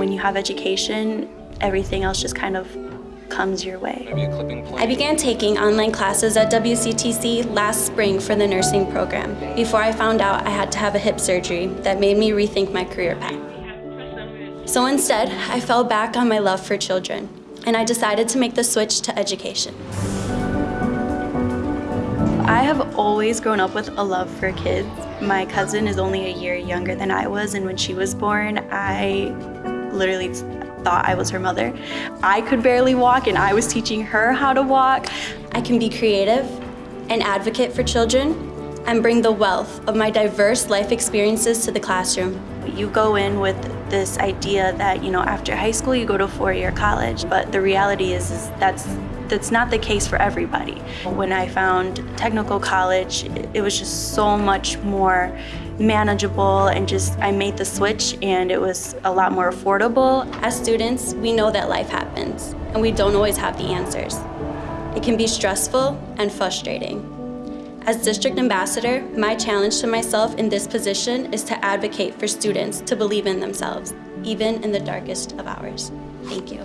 When you have education, everything else just kind of comes your way. Maybe a clipping I began taking online classes at WCTC last spring for the nursing program before I found out I had to have a hip surgery that made me rethink my career path. So instead, I fell back on my love for children and I decided to make the switch to education. I have always grown up with a love for kids. My cousin is only a year younger than I was, and when she was born, I literally thought I was her mother. I could barely walk, and I was teaching her how to walk. I can be creative, an advocate for children, and bring the wealth of my diverse life experiences to the classroom. You go in with this idea that, you know, after high school you go to four-year college, but the reality is, is that's that's not the case for everybody. When I found technical college, it was just so much more manageable and just I made the switch and it was a lot more affordable. As students, we know that life happens and we don't always have the answers. It can be stressful and frustrating. As district ambassador, my challenge to myself in this position is to advocate for students to believe in themselves, even in the darkest of hours. Thank you.